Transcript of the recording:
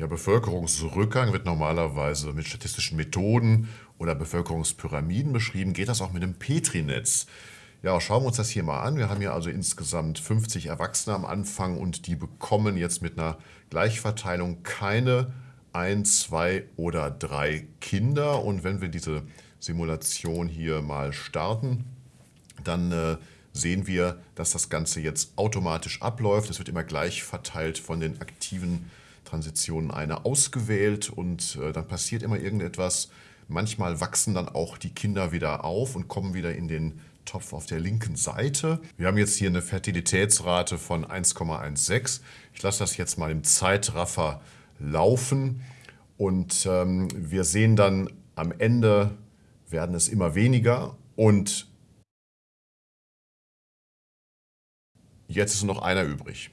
Ja, Bevölkerungsrückgang wird normalerweise mit statistischen Methoden oder Bevölkerungspyramiden beschrieben. Geht das auch mit dem Petri-Netz? Ja, schauen wir uns das hier mal an. Wir haben hier also insgesamt 50 Erwachsene am Anfang und die bekommen jetzt mit einer Gleichverteilung keine ein, zwei oder drei Kinder. Und wenn wir diese Simulation hier mal starten, dann äh, sehen wir, dass das Ganze jetzt automatisch abläuft. Es wird immer gleich verteilt von den aktiven Transitionen eine ausgewählt und äh, dann passiert immer irgendetwas. Manchmal wachsen dann auch die Kinder wieder auf und kommen wieder in den Topf auf der linken Seite. Wir haben jetzt hier eine Fertilitätsrate von 1,16. Ich lasse das jetzt mal im Zeitraffer laufen und ähm, wir sehen dann am Ende werden es immer weniger und jetzt ist noch einer übrig.